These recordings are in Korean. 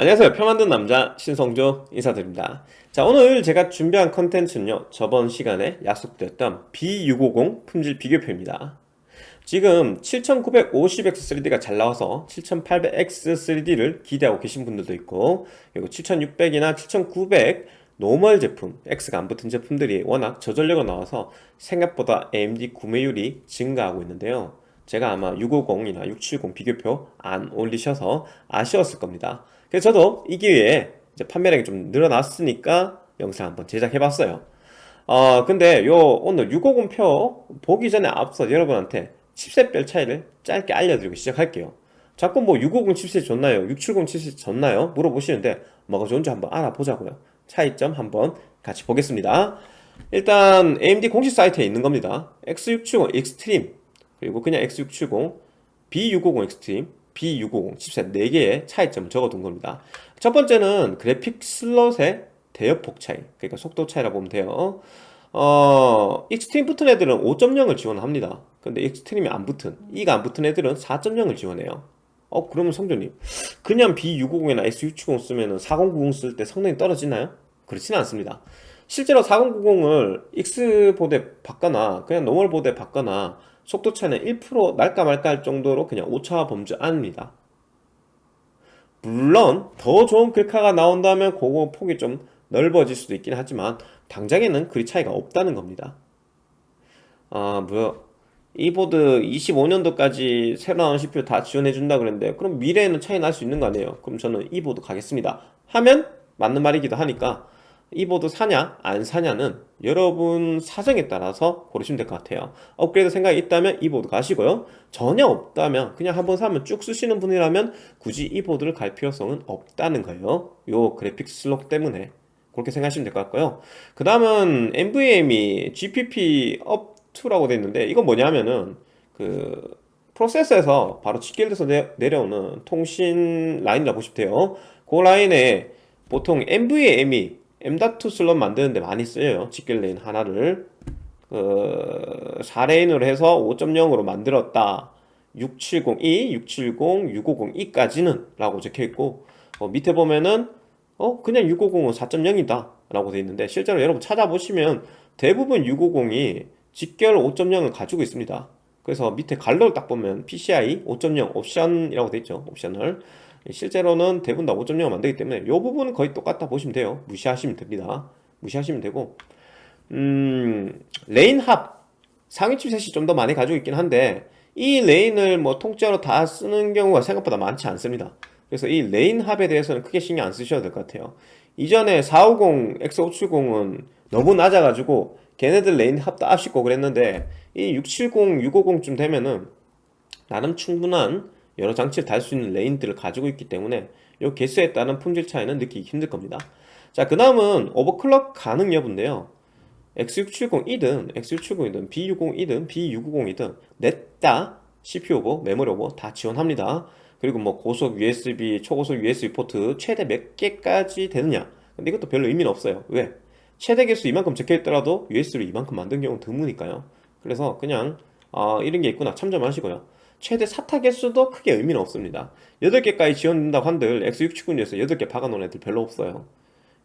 안녕하세요. 표 만든 남자 신성조 인사드립니다. 자 오늘 제가 준비한 컨텐츠는요 저번 시간에 약속드렸던 B650 품질 비교표입니다. 지금 7950X3D가 잘 나와서 7800X3D를 기대하고 계신 분들도 있고 그리고 7600이나 7900 normal 제품, X가 안 붙은 제품들이 워낙 저전력으로 나와서 생각보다 AMD 구매율이 증가하고 있는데요. 제가 아마 650이나 670 비교표 안 올리셔서 아쉬웠을 겁니다 그래서 저도 이 기회에 이제 판매량이 좀 늘어났으니까 영상 한번 제작해봤어요. 어 근데 요 오늘 650표 보기 전에 앞서 여러분한테 chipset별 차이를 짧게 알려드리고 시작할게요. 자꾸 뭐 650 chipset이 좋나요? 670 chipset이 좋나요? 물어보시는데 뭐가 좋은지 한번 알아보자고요. 차이점 한번 같이 보겠습니다. 일단 AMD 공식 사이트에 있는 겁니다. X670 extreme 그리고 그냥 X670 B650 extreme B650 chipset 4개의 차이점을 적어둔 겁니다. 첫 번째는 그래픽 슬롯의 대역폭 차이 그러니까 속도 차이라 보면 돼요. 어, extreme 붙은 애들은 5.0을 지원합니다. 근데 extreme이 안 붙은 E가 안 붙은 애들은 4.0을 지원해요. 어 그러면 성조님 그냥 B650이나 X670 쓰면 4090 쓸 때 성능이 떨어지나요? 그렇지는 않습니다. 실제로 4090을 X보드에 박거나 그냥 normal 보드에 박거나 속도 차이는 1% 날까 말까 할 정도로 그냥 오차의 범주 안입니다. 물론 더 좋은 글카가 나온다면 그거 폭이 좀 넓어질 수도 있긴 하지만 당장에는 그리 차이가 없다는 겁니다. 아 뭐야. E 보드 25년도까지 새로 나온 CPU 다 지원해 준다 그랬는데 그럼 미래에는 차이 날 수 있는 거 아니에요? 그럼 저는 E 보드 가겠습니다. 하면 맞는 말이기도 하니까 E 보드 사냐 안 사냐는 여러분 사정에 따라서 고르시면 될 것 같아요. 업그레이드 생각이 있다면 E 보드 가시고요. 전혀 없다면 그냥 한번 사면 쭉 쓰시는 분이라면 굳이 E 보드를 갈 필요성은 없다는 거예요. 요 그래픽 슬롯 때문에 그렇게 생각하시면 될 것 같고요. 그 다음은 NVMe GPP up2라고 되어 있는데 이건 뭐냐면은 그 프로세서에서 바로 직결돼서 내려오는 통신 라인이라고 보시면 돼요. 그 라인에 보통 NVMe M.2 슬롯 만드는데 많이 쓰여요. 직결 lane 하나를. 그 4lane으로 해서 5.0으로 만들었다. 670E, 670, 650E까지는 라고 적혀있고 어, 밑에 보면은 어 그냥 650은 4.0이다 라고 되어 있는데 실제로 여러분 찾아보시면 대부분 650이 직결 5.0을 가지고 있습니다. 그래서 밑에 괄호를 딱 보면 PCI 5.0 옵션이라고 되어 있죠. 옵션을 실제로는 대부분 다 5.0을 만들기 때문에 이 부분은 거의 똑같다 보시면 돼요. 무시하시면 됩니다. 무시하시면 되고. 음 lane 합 상위 칩셋이 좀 더 많이 가지고 있긴 한데 이 lane을 뭐 통째로 다 쓰는 경우가 생각보다 많지 않습니다. 그래서 이 lane 합에 대해서는 크게 신경 안 쓰셔도 될 것 같아요. 이전에 450, X570은 너무 낮아가지고 걔네들 lane 합도 앞시고 그랬는데 이 670, 650쯤 되면은 나름 충분한 여러 장치를 달 수 있는 lane들을 가지고 있기 때문에 이 개수에 따른 품질 차이는 느끼기 힘들 겁니다. 자 그 다음은 overclock 가능 여부인데요. X670E든 X670이든 B650E든 B650이든 넷다 CPU 오버, 메모리 오버 다 지원합니다. 그리고 뭐 고속 USB, 초고속 USB 포트 최대 몇 개까지 되느냐. 근데 이것도 별로 의미는 없어요. 왜? 최대 개수 이만큼 적혀있더라도 USB를 이만큼 만든 경우는 드무니까요. 그래서 그냥 어, 이런 게 있구나. 참조하시고요 최대 사타 개수도 크게 의미는 없습니다. 8개까지 지원된다고 한들 X670에서 8개 박아놓은 애들 별로 없어요.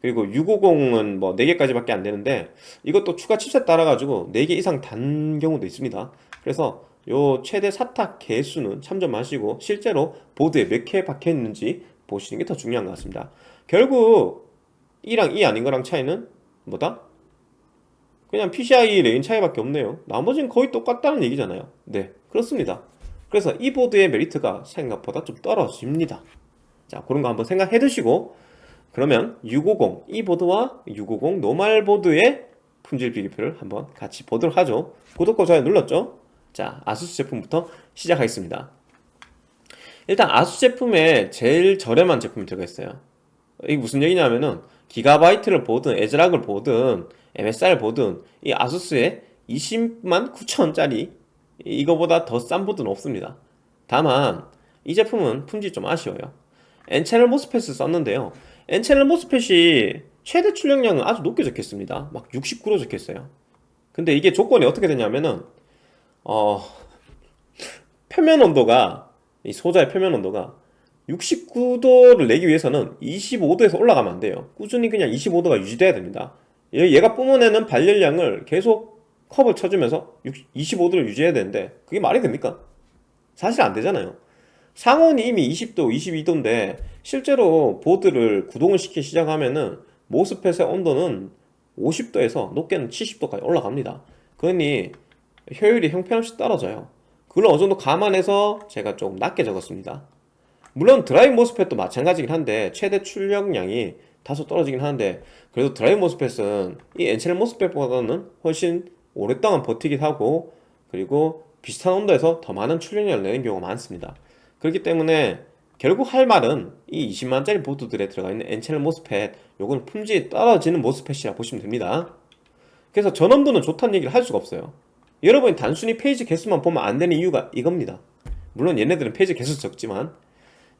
그리고 650은 뭐 4개까지 밖에 안 되는데 이것도 추가 칩셋 따라가지고 4개 이상 단 경우도 있습니다. 그래서 요 최대 사타 개수는 참조하시고 실제로 보드에 몇 개 박혀 있는지 보시는 게 더 중요한 것 같습니다. 결국 E랑 E 아닌 거랑 차이는 뭐다? 그냥 PCI lane 차이밖에 없네요. 나머지는 거의 똑같다는 얘기잖아요. 네 그렇습니다 그래서 E 보드의 메리트가 생각보다 좀 떨어집니다. 자 그런 거 한번 생각해 두시고 그러면 650E 보드와 650 normal 보드의 품질 비교표를 한번 같이 보도록 하죠. 구독과 좋아요 눌렀죠? 자 아수스 제품부터 시작하겠습니다. 일단 아수스 제품에 제일 저렴한 제품이 들어가 있어요. 이게 무슨 얘기냐면은 기가바이트를 보든 에즈락을 보든 MSR 보든 이 아수스에 20만 9천원짜리 이거보다 더 싼 보드는 없습니다. 다만 이 제품은 품질 좀 아쉬워요. N채널 모스펫을 썼는데요. N채널 모스펫이 최대 출력량은 아주 높게 적혔습니다. 막 69로 적혔어요. 근데 이게 조건이 어떻게 되냐면은 어 표면 온도가 이 소자의 표면 온도가 69도를 내기 위해서는 25도에서 올라가면 안 돼요. 꾸준히 그냥 25도가 유지돼야 됩니다. 얘- 얘가 뿜어내는 발열량을 계속 컵을 쳐주면서 25도를 유지해야 되는데 그게 말이 됩니까? 사실 안 되잖아요. 상온이 이미 20도, 22도인데 실제로 보드를 구동을 시키기 시작하면은 모스펫의 온도는 50도에서 높게는 70도까지 올라갑니다. 그러니 효율이 형편없이 떨어져요. 그걸 어느 정도 감안해서 제가 좀 낮게 적었습니다. 물론 드라이브 MOSFET도 마찬가지긴 한데 최대 출력량이 다소 떨어지긴 하는데 그래도 드라이브 MOSFET은 이 N채널 MOSFET보다는 훨씬 오랫동안 버티기도 하고 그리고 비슷한 온도에서 더 많은 출력량을 내는 경우가 많습니다. 그렇기 때문에 결국 할 말은 이 20만짜리 보드들에 들어가 있는 N채널 MOSFET 요건 품질이 떨어지는 MOSFET이라 보시면 됩니다. 그래서 전원부는 좋다는 얘기를 할 수가 없어요. 여러분이 단순히 phase 개수만 보면 안 되는 이유가 이겁니다. 물론 얘네들은 phase 개수 적지만.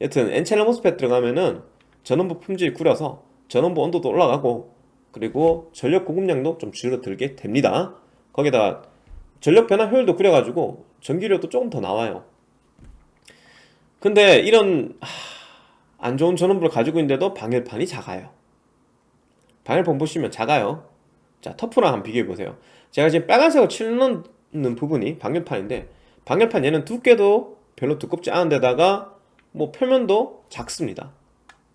여튼 N채널 MOSFET 들어가면은 전원부 품질이 구려서 전원부 온도도 올라가고 그리고 전력 공급량도 좀 줄어들게 됩니다 거기다 전력 변환 효율도 구려가지고 전기료도 조금 더 나와요. 근데 이런 하, 안 좋은 전원부를 가지고 있는데도 방열판이 작아요. 방열판 보시면 작아요. 자 터프랑 한번 비교해 보세요. 제가 지금 빨간색으로 칠는 부분이 방열판인데 방열판 얘는 두께도 별로 두껍지 않은 데다가 뭐 표면도 작습니다.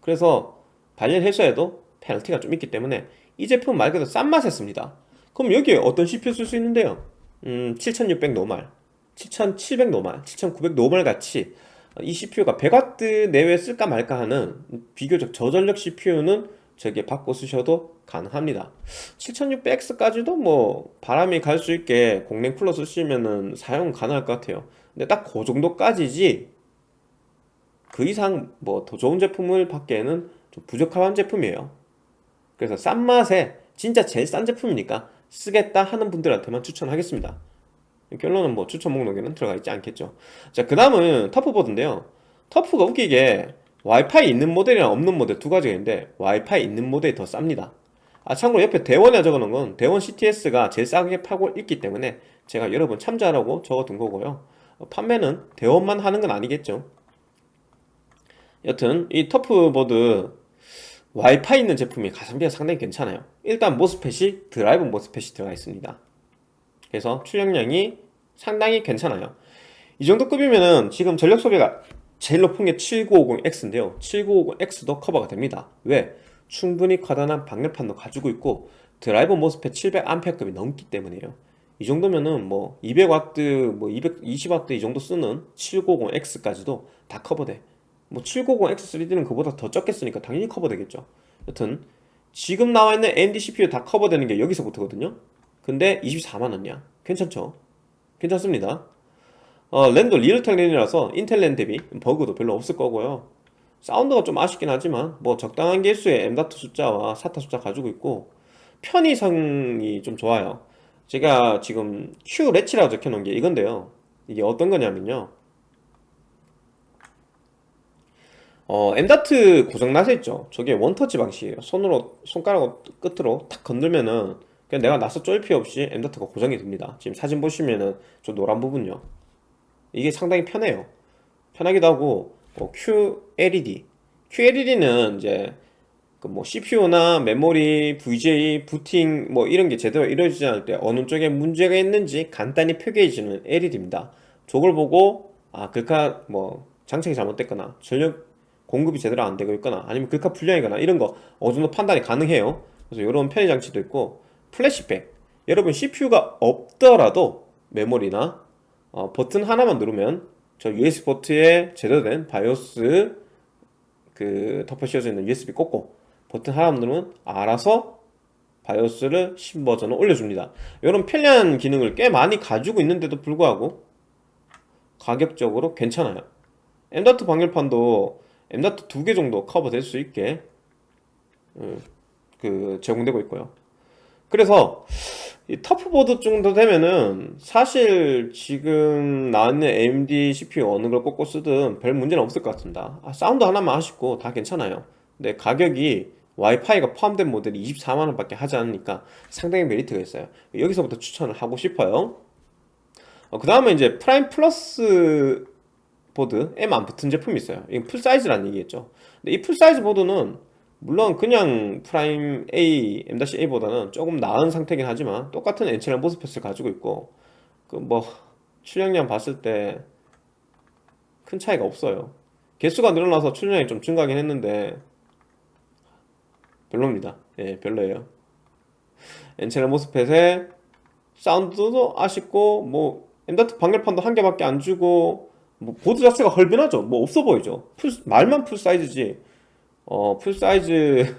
그래서 발열 해소에도 페널티가 좀 있기 때문에 이 제품 말 그대로 싼 맛에 씁니다 그럼 여기에 어떤 CPU 쓸 수 있는데요. 음, 7600 노말 7700 노말 7900 노말 같이 이 CPU가 100W 내외 쓸까 말까 하는 비교적 저전력 CPU는 저기에 바꿔 쓰셔도 가능합니다. 7600X까지도 뭐 바람이 갈 수 있게 공랭 쿨러 쓰시면은 사용 가능할 것 같아요. 근데 딱 그 정도까지지 그 이상 뭐 더 좋은 제품을 받기에는 좀 부족한 제품이에요. 그래서 싼 맛에 진짜 제일 싼 제품이니까 쓰겠다 하는 분들한테만 추천하겠습니다. 결론은 뭐 추천 목록에는 들어가 있지 않겠죠. 자그 다음은 터프보드인데요. 터프가 웃기게 와이파이 있는 모델이랑 없는 모델 두 가지가 있는데 와이파이 있는 모델이 더 쌉니다. 아 참고로 옆에 대원에 적어놓은 건 대원 CTS가 제일 싸게 팔고 있기 때문에 제가 여러분 참조하라고 적어둔 거고요. 어, 판매는 대원만 하는 건 아니겠죠. 여튼 이 TUF보드 와이파이 있는 제품이 가성비가 상당히 괜찮아요. 일단 MOSFET이 드라이브 MOSFET이 들어가 있습니다. 그래서 출력량이 상당히 괜찮아요. 이 정도 급이면은 지금 전력 소비가 제일 높은 게 7950X인데요. 7950X도 커버가 됩니다. 왜? 충분히 커다란 방열판도 가지고 있고 드라이버 MOSFET 700A급이 넘기 때문에요. 이 정도면은 뭐 200W, 뭐 220W 이 정도 쓰는 7950X까지도 다 커버돼 뭐 7950X3D는 그보다 더 적게 쓰니까 당연히 커버되겠죠. 여튼 지금 나와 있는 AMD CPU 다 커버되는 게 여기서부터거든요. 근데 24만원이야. 괜찮죠? 괜찮습니다. 어, 랜도 Realtek 랜이라서 인텔 랜 대비 버그도 별로 없을 거고요. 사운드가 좀 아쉽긴 하지만 뭐 적당한 개수의 M.2 숫자와 SATA 숫자 가지고 있고 편의성이 좀 좋아요. 제가 지금 Q 레치라고 적혀놓은 게 이건데요. 이게 어떤 거냐면요 어, M.2 고장나서 있죠. 저게 원터치 방식이에요. 손으로 손가락 끝으로 탁 건들면은 그냥 내가 나서 쫄 필요 없이 M.2가 고정이 됩니다. 지금 사진 보시면은 저 노란 부분요. 이게 상당히 편해요. 편하기도 하고 뭐 QLED QLED는 이제 그 뭐 CPU나 메모리, VGA, 부팅 뭐 이런 게 제대로 이루어지지 않을 때 어느 쪽에 문제가 있는지 간단히 표기해주는 LED입니다. 저걸 보고 아 글카 뭐 장착이 잘못됐거나 전력 공급이 제대로 안 되고 있거나 아니면 글카 불량이거나 이런 거 어느 정도 판단이 가능해요. 그래서 이런 편의 장치도 있고 플래시백. 여러분 CPU가 없더라도 메모리나 어, 버튼 하나만 누르면 저 USB 포트에 제대로 된 바이오스 그 덮어 씌워져 있는 USB 꽂고 버튼 하나만 누르면 알아서 바이오스를 신버전을 올려줍니다. 이런 편리한 기능을 꽤 많이 가지고 있는데도 불구하고 가격적으로 괜찮아요. M.2 방열판도 M.2 두개 정도 커버 될 수 있게 음, 그 제공되고 있고요. 그래서 이 TUF보드 정도 되면은 사실 지금 나왔는 AMD CPU 어느 걸 꽂고 쓰든 별 문제는 없을 것 같습니다. 아, 사운드 하나만 아쉽고 다 괜찮아요. 근데 가격이 와이파이가 포함된 모델이 24만원 밖에 하지 않으니까 상당히 메리트가 있어요. 여기서부터 추천을 하고 싶어요. 어, 그 다음에 이제 프라임 플러스 보드 M 안 붙은 제품이 있어요. 이건 full size라는 얘기겠죠. 근데 이 full size 보드는 물론 그냥 프라임 A, M-A보다는 조금 나은 상태긴 하지만 똑같은 N채널 MOSFET을 가지고 있고 그 뭐 출력량 봤을 때 큰 차이가 없어요. 개수가 늘어나서 출력량이 좀 증가하긴 했는데 별로입니다. 예 별로예요. N채널 MOSFET에 사운드도 아쉽고 뭐 M.2 방열판도 한 개밖에 안 주고 뭐 보드 자체가 헐빈하죠. 뭐 없어 보이죠. full, 말만 full size지. 어 full size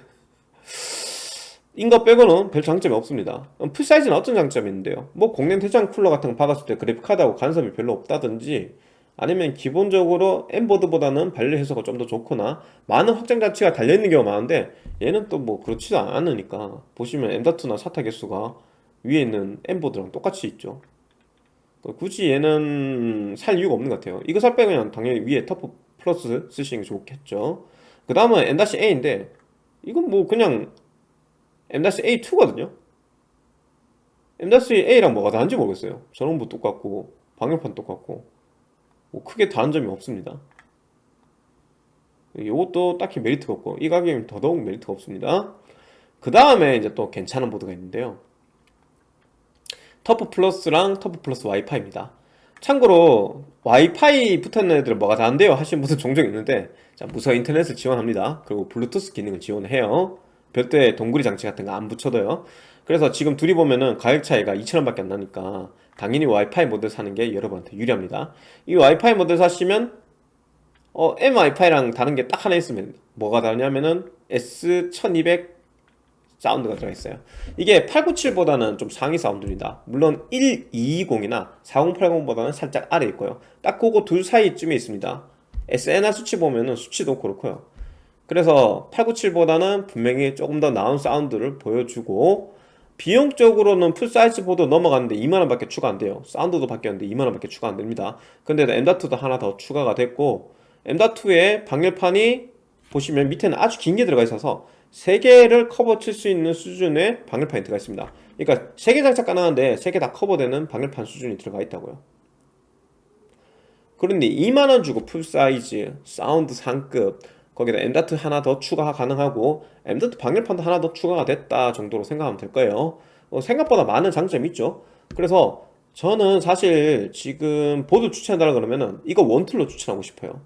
인거 빼고는 별 장점이 없습니다. 그럼 full size는 어떤 장점이 있는데요? 뭐 공랭 대장 쿨러 같은 거 박았을 때 그래픽카드하고 간섭이 별로 없다든지 아니면 기본적으로 M보드보다는 발열 해소가 좀 더 좋거나 많은 확장 자체가 달려있는 경우가 많은데 얘는 또 뭐 그렇지도 않으니까. 보시면 M.2나 사타 개수가 위에 있는 M보드랑 똑같이 있죠 굳이 얘는 살 이유가 없는 것 같아요. 이거 살 빼면 당연히 위에 터프 플러스 쓰시는 게 좋겠죠. 그 다음은 M-A인데 이건 뭐 그냥 M-A2거든요. M-A랑 뭐가 다른지 모르겠어요. 전원부 똑같고 방열판 똑같고 뭐 크게 다른 점이 없습니다. 이것도 딱히 메리트가 없고 이 가격이면 더더욱 메리트가 없습니다. 그 다음에 이제 또 괜찮은 보드가 있는데요 TUF 플러스랑 TUF 플러스 와이파이입니다. 참고로 와이파이 붙었는 애들은 뭐가 다른데요. 하시는 분들 종종 있는데 자 무선 인터넷을 지원합니다. 그리고 블루투스 기능을 지원해요. 별도의 동글이 장치 같은 거 안 붙여도요. 그래서 지금 둘이 보면은 가격 차이가 2,000원 밖에 안 나니까 당연히 와이파이 모델 사는 게 여러분한테 유리합니다. 이 와이파이 모델 사시면 어, M 와이파이랑 다른 게 딱 하나 있으면 뭐가 다르냐면은 S1200 사운드가 들어있어요. 이게 897보다는 좀 상위 사운드입니다. 물론 1220이나 4080보다는 살짝 아래 있고요. 딱 그거 둘 사이쯤에 있습니다. SNR 수치 보면은 수치도 그렇고요. 그래서 897보다는 분명히 조금 더 나은 사운드를 보여주고 비용적으로는 full size 보드 넘어갔는데 2만원 밖에 추가 안 돼요. 사운드도 바뀌었는데 2만원 밖에 추가 안 됩니다. 근데 M.2도 하나 더 추가가 됐고 M.2의 방열판이 보시면 밑에는 아주 긴 게 들어가 있어서 3개를 커버 칠 수 있는 수준의 방열판이 들어가 있습니다. 그러니까 3개 장착 가능한데 3개 다 커버되는 방열판 수준이 들어가 있다고요. 그런데 2만원 주고 full size, 사운드 상급 거기다 M.2 하나 더 추가 가능하고 M.2 방열판도 하나 더 추가가 됐다 정도로 생각하면 될 거예요. 어, 생각보다 많은 장점이 있죠. 그래서 저는 사실 지금 보드 추천한다 그러면은 이거 one tool로 추천하고 싶어요.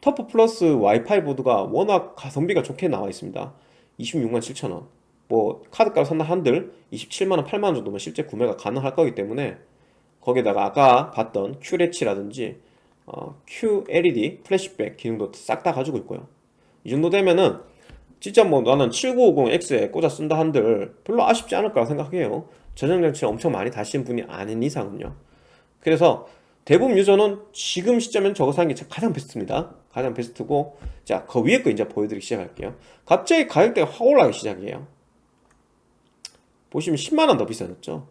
TUF 플러스 와이파이 보드가 워낙 가성비가 좋게 나와 있습니다 26만 7천원. 뭐 카드값 산다 한들 27만원 8만원 정도면 실제 구매가 가능할 거기 때문에 거기다가 아까 봤던 QLED라든지 어, QLED 플래시백 기능도 싹 다 가지고 있고요. 이 정도 되면은 진짜 뭐 나는 7950X에 꽂아 쓴다 한들 별로 아쉽지 않을 거라 생각해요. 저장장치를 엄청 많이 다신 분이 아닌 이상은요. 그래서 대부분 유저는 지금 시점엔 저거 사는 게 가장 베스트입니다. 가장 베스트고 자그 위에 거 이제 보여드리기 시작할게요. 갑자기 가격대가 확 올라가기 시작해요. 보시면 10만원 더 비싸졌죠?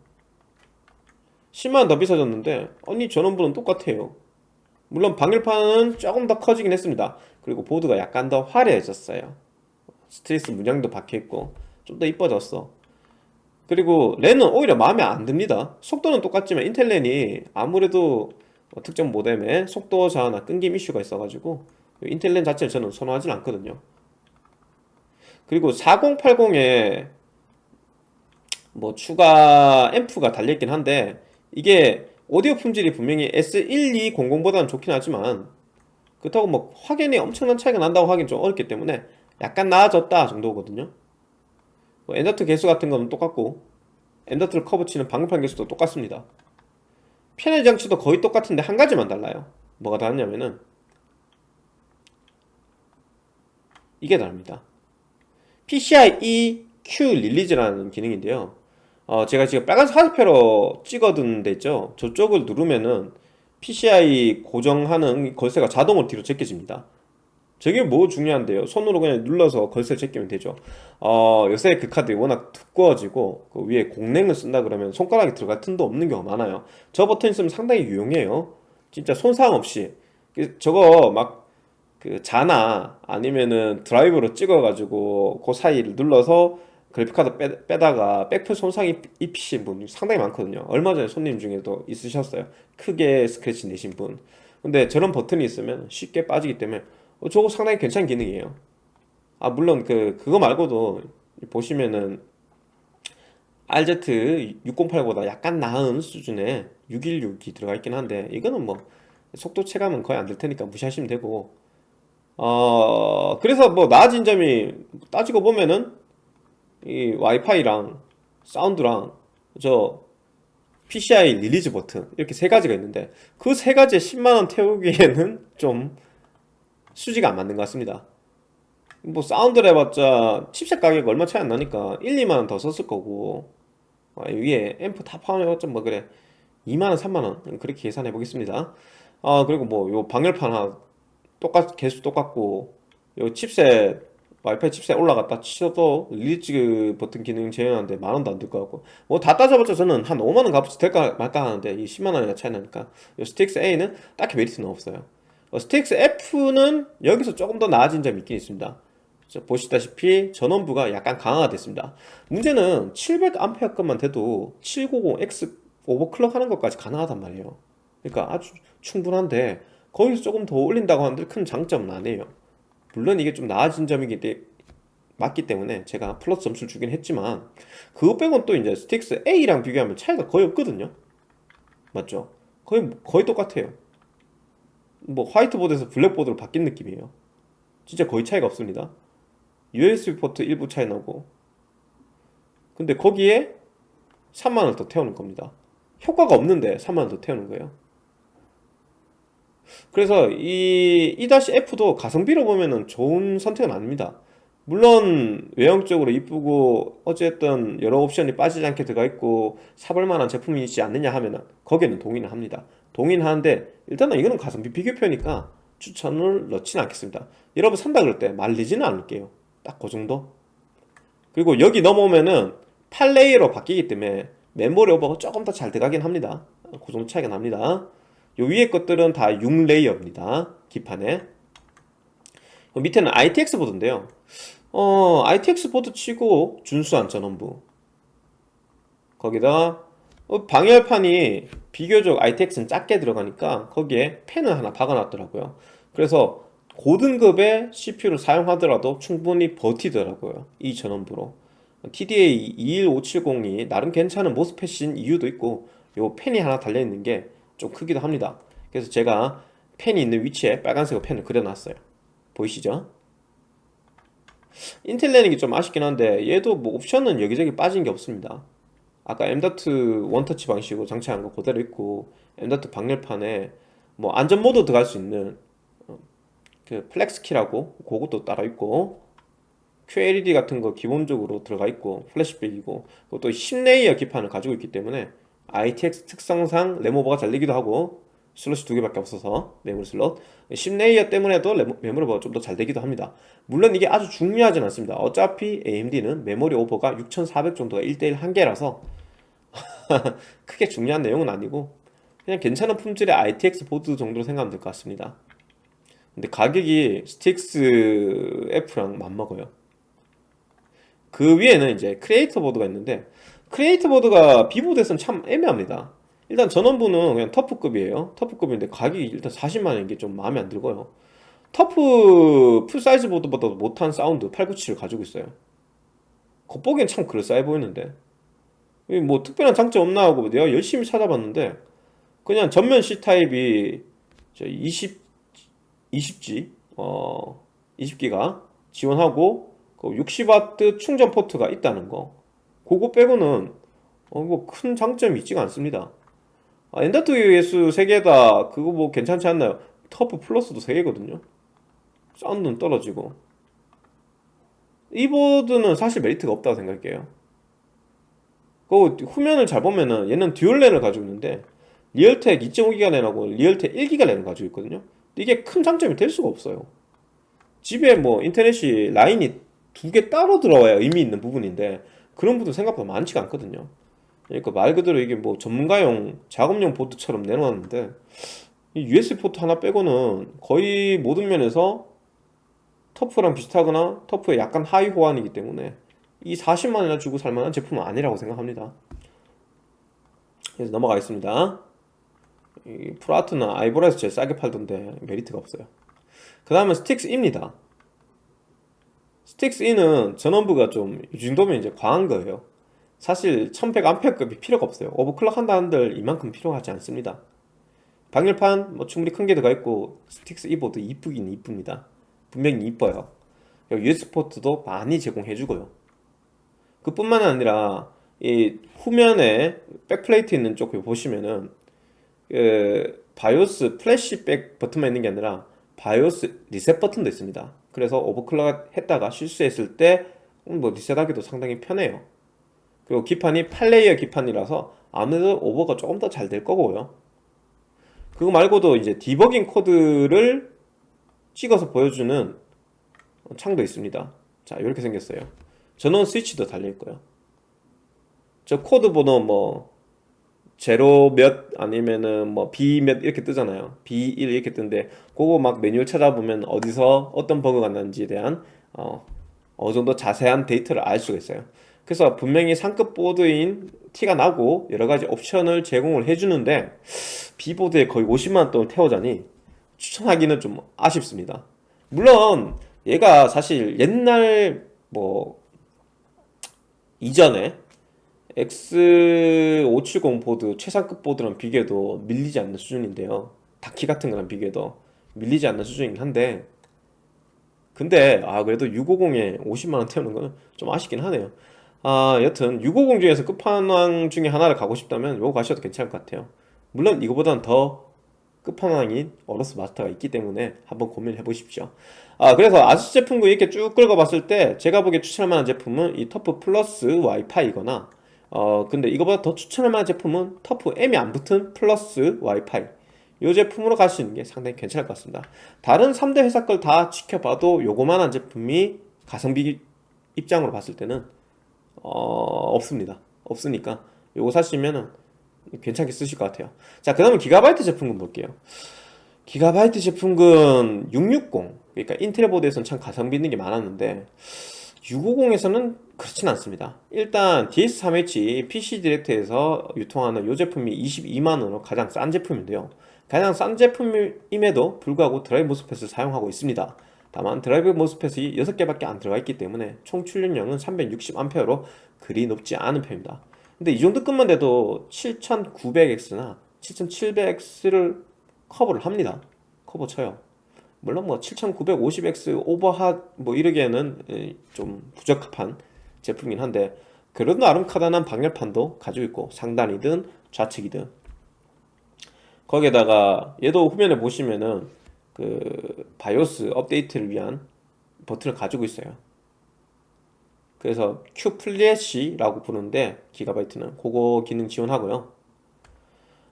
10만원 더 비싸졌는데 아니 전원부는 똑같아요. 물론 방열판은 조금 더 커지긴 했습니다. 그리고 보드가 약간 더 화려해졌어요. 스트레스 문양도 박혀있고 좀 더 이뻐졌어. 그리고 랜은 오히려 마음에 안 듭니다. 속도는 똑같지만 인텔 랜이 아무래도 뭐 특정 모뎀에 속도 저하나 끊김 이슈가 있어가지고 인텔랜 자체를 저는 선호하진 않거든요. 그리고 4080에 뭐 추가 앰프가 달려있긴 한데 이게 오디오 품질이 분명히 S1200보다는 좋긴 하지만 그렇다고 뭐 확연히 엄청난 차이가 난다고 하긴 좀 어렵기 때문에 약간 나아졌다 정도거든요. 뭐 M.2 개수 같은 거는 똑같고 엔더트를 커버 치는 방열판 개수도 똑같습니다 편의 장치도 거의 똑같은데 한 가지만 달라요. 뭐가 다르냐면은 이게 다릅니다. PCI Q 릴리즈라는 기능인데요. 어, 제가 지금 빨간 화살표로 찍어둔 데 있죠? 저쪽을 누르면은 PCI 고정하는 걸쇠가 자동으로 뒤로 제껴집니다 저게 뭐 중요한데요? 손으로 그냥 눌러서 걸쇠 제끼면 되죠. 어, 요새 그 카드 워낙 두꺼워지고 그 위에 공랭을 쓴다 그러면 손가락이 들어갈 틈도 없는 경우가 많아요. 저 버튼 있으면 상당히 유용해요. 진짜 손상 없이. 그 저거 막 그 자나 아니면은 드라이브로 찍어가지고 그 사이를 눌러서 그래픽카드 빼, 다가 백플 손상 입히신 분 상당히 많거든요. 얼마 전에 손님 중에도 있으셨어요. 크게 스크래치 내신 분. 근데 저런 버튼이 있으면 쉽게 빠지기 때문에 어, 저거 상당히 괜찮은 기능이에요. 아 물론 그 그거 말고도 보시면은 RZ608보다 약간 나은 수준의 616이 들어가 있긴 한데 이거는 뭐 속도 체감은 거의 안 될 테니까 무시하시면 되고. 어 그래서 뭐 나아진 점이 따지고 보면은 이 와이파이랑 사운드랑 저 PCI release 버튼 이렇게 세 가지가 있는데 그 세 가지에 10만원 태우기에는 좀 수지가 안 맞는 것 같습니다. 뭐 사운드를 해봤자 칩셋 가격 얼마 차이 안 나니까 1, 2만원 더 썼을 거고. 아, 위에 앰프 다 포함해봤자 뭐 그래. 2만원 3만원 그렇게 계산해 보겠습니다. 아 그리고 뭐 요 방열판 하나 똑같 개수 똑같고 요 칩셋 와이파이 칩셋 올라갔다 치셔도 release 버튼 기능 제외하는데 만원도 안 들 것 같고. 뭐 다 따져봤자 저는 한 5만원 값어치 될까 말까 하는데 이 10만원이나 차이 나니까 요 STRIX A는 딱히 메리트는 없어요. 어, STRIX F는 여기서 조금 더 나아진 점이 있긴 있습니다. 자, 보시다시피 전원부가 약간 강화가 됐습니다. 문제는 700A급만 돼도 790X overclock 하는 것까지 가능하단 말이에요. 그러니까 아주 충분한데 거기서 조금 더 올린다고 하는데 큰 장점은 아니에요. 물론 이게 좀 나아진 점이기 때문에 맞기 때문에 제가 플러스 점수를 주긴 했지만 그거 빼곤 또 이제 STRIX A랑 비교하면 차이가 거의 없거든요. 맞죠? 거의 거의 똑같아요 뭐 화이트보드에서 블랙보드로 바뀐 느낌이에요. 진짜 거의 차이가 없습니다. USB 포트 일부 차이 나고. 근데 거기에 3만원 더 태우는 겁니다. 효과가 없는데 3만원 더 태우는 거예요. 그래서 이 E-F도 가성비로 보면은 좋은 선택은 아닙니다 물론 외형적으로 이쁘고 어쨌든 여러 옵션이 빠지지 않게 들어가 있고 사볼만한 제품이지 않느냐 하면은 거기에는 동의는 합니다. 동의는 하는데 일단은 이거는 가성비 비교표니까 추천을 넣지는 않겠습니다. 여러분 산다 그럴 때 말리지는 않을게요. 딱 그 정도. 그리고 여기 넘어오면은 8 layer로 바뀌기 때문에 메모리 오버가 조금 더 잘 들어가긴 합니다. 그 정도 차이가 납니다. 요 위에 것들은 다 6 layer입니다. 기판에 밑에는 ITX 보드인데요. 어 ITX 보드 치고 준수한 전원부. 거기다가 어, 방열판이 비교적 ITX는 작게 들어가니까 거기에 팬을 하나 박아놨더라고요. 그래서 고등급의 CPU를 사용하더라도 충분히 버티더라고요 이 전원부로. TDA 21570이 나름 괜찮은 모스펫인 이유도 있고 요 펜이 하나 달려있는 게 좀 크기도 합니다. 그래서 제가 펜이 있는 위치에 빨간색 펜을 그려놨어요 보이시죠? 인텔 내는 게 좀 아쉽긴 한데 얘도 뭐 옵션은 여기저기 빠진 게 없습니다 아까 M.2 원터치 방식으로 장착한 거 그대로 있고 M.2 방열판에 뭐 안전 모드 들어갈 수 있는 어, 그 flex key라고 그것도 따라 있고 QLED 같은 거 기본적으로 들어가 있고 플래시백이고 그것도 10 layer 기판을 가지고 있기 때문에 ITX 특성상 램오버가 잘 되기도 하고 슬롯이 두 개밖에 없어서 메모리 슬롯. 10 layer 때문에도 메모리 오버가 좀 더 잘 되기도 합니다. 물론 이게 아주 중요하진 않습니다. 어차피 AMD는 메모리 오버가 6400 정도가 1대1 한계라서 크게 중요한 내용은 아니고 그냥 괜찮은 품질의 ITX 보드 정도로 생각하면 될 것 같습니다. 근데 가격이 STRIX F랑 맞먹어요. 그 위에는 이제 크리에이터 보드가 있는데 크리에이터 보드가 B보드에서는 참 애매합니다 일단 전원부는 그냥 TUF급이에요. TUF급인데 가격이 일단 40만원 이게 좀 마음에 안 들고요. TUF full size 보드보다도 못한 사운드 897을 가지고 있어요. 겉보기엔 참 그럴싸해 보이는데. 뭐 특별한 장점 없나 하고 내가 열심히 찾아봤는데 그냥 전면 C타입이 20, 20G 어 20기가 지원하고 60W 그 충전 포트가 있다는 거. 그거 빼고는 어, 뭐 큰 장점이 있지가 않습니다 아, 엔더트 ES 3개다. 그거 뭐 괜찮지 않나요? 터프 플러스도 3개거든요. 사운드는 떨어지고. 이 보드는 사실 메리트가 없다고 생각해요. 그 후면을 잘 보면은 얘는 듀얼 랜을 가지고 있는데 리얼텍 2.5기가 랜하고 리얼텍 1기가 랜을 가지고 있거든요. 이게 큰 장점이 될 수가 없어요. 집에 뭐 인터넷이 라인이 두 개 따로 들어와야 의미 있는 부분인데 그런 분들 생각보다 많지가 않거든요 그러니까 말 그대로 이게 뭐 전문가용 작업용 보드처럼 내놓았는데 이 USB 포트 하나 빼고는 거의 모든 면에서 터프랑 비슷하거나 터프의 약간 하위 호환이기 때문에 이 40만원이나 주고 살만한 제품은 아니라고 생각합니다. 그래서 넘어가겠습니다. 이 프로아트는 아이보라에서 제일 싸게 팔던데 메리트가 없어요. 그 다음은 스트릭스입니다. 스트릭스는 전원부가 좀 이 정도면 이제 과한 거예요 사실 1100A급이 필요가 없어요. overclock 한다 한들 이만큼 필요하지 않습니다. 방열판 뭐 충분히 큰 게 들어가 있고 스트릭스 이보드 이쁘긴 이쁩니다. 분명히 이뻐요. USB 포트도 많이 제공해 주고요. 그뿐만 아니라 이 후면에 backplate 있는 쪽 보시면은 그 바이오스 플래시백 버튼만 있는 게 아니라 바이오스 리셋 버튼도 있습니다. 그래서 overclock 했다가 실수했을 때 뭐 리셋하기도 상당히 편해요 그리고 기판이 8 layer 기판이라서 아무래도 오버가 조금 더 잘 될 거고요. 그거 말고도 이제 디버깅 코드를 찍어서 보여주는 창도 있습니다. 자 이렇게 생겼어요. 전원 스위치도 달려있고요. 저 코드 번호 뭐 제로 몇 아니면은 뭐 B 몇 이렇게 뜨잖아요. B1 이렇게 뜨는데 그거 막 매뉴얼 찾아보면 어디서 어떤 버그가 났는지에 대한 어, 어느 정도 자세한 데이터를 알 수가 있어요 그래서 분명히 상급 보드인 티가 나고 여러가지 옵션을 제공을 해주는데 B보드에 거의 50만원 돈을 태워자니 추천하기는 좀 아쉽습니다. 물론 얘가 사실 옛날 뭐 이전에 X570 보드 최상급 보드랑 비교해도 밀리지 않는 수준인데요. 다키 같은 거랑 비교해도 밀리지 않는 수준이긴 한데 근데 아 그래도 650에 50만원 태우는 거는 좀 아쉽긴 하네요 아 여튼 650 중에서 끝판왕 중에 하나를 가고 싶다면 이거 가셔도 괜찮을 것 같아요. 물론 이거보다는 더 끝판왕인 어로스 마스터가 있기 때문에 한번 고민해 보십시오. 아 그래서 아수스 제품군 이렇게 쭉 긁어봤을 때 제가 보기에 추천할 만한 제품은 이 터프 플러스 와이파이거나 어 근데 이거보다 더 추천할 만한 제품은 터프 M이 안 붙은 플러스 와이파이. 이 제품으로 갈 수 있는 게 상당히 괜찮을 것 같습니다. 다른 3대 회사 걸 다 지켜봐도 요거만한 제품이 가성비 입장으로 봤을 때는 어 없습니다. 없으니까 요거 사시면은 괜찮게 쓰실 것 같아요. 자 그 다음에 기가바이트 제품군 볼게요. 기가바이트 제품군 660 그러니까 인텔 보드에서는 참 가성비 있는 게 많았는데 650에서는 그렇진 않습니다. 일단 DS3H PC 디렉트에서 유통하는 이 제품이 22만원으로 가장 싼 제품인데요. 가장 싼 제품임에도 불구하고 drive MOSFET을 사용하고 있습니다 다만 drive MOSFET이 6개밖에 안 들어가 있기 때문에 총 출력량은 360A로 그리 높지 않은 편입니다. 근데 이 정도 급만 돼도 7900X나 7700X를 커버를 합니다. 커버 쳐요. 물론 뭐 7950X 오버핫 뭐 이러기에는 좀 부적합한 제품이긴 한데 그래도 나름 커다란 방열판도 가지고 있고 상단이든 좌측이든 거기에다가 얘도 후면에 보시면은 그 바이오스 업데이트를 위한 버튼을 가지고 있어요. 그래서 Q 플래시라고 부르는데 기가바이트는 그거 기능 지원하고요.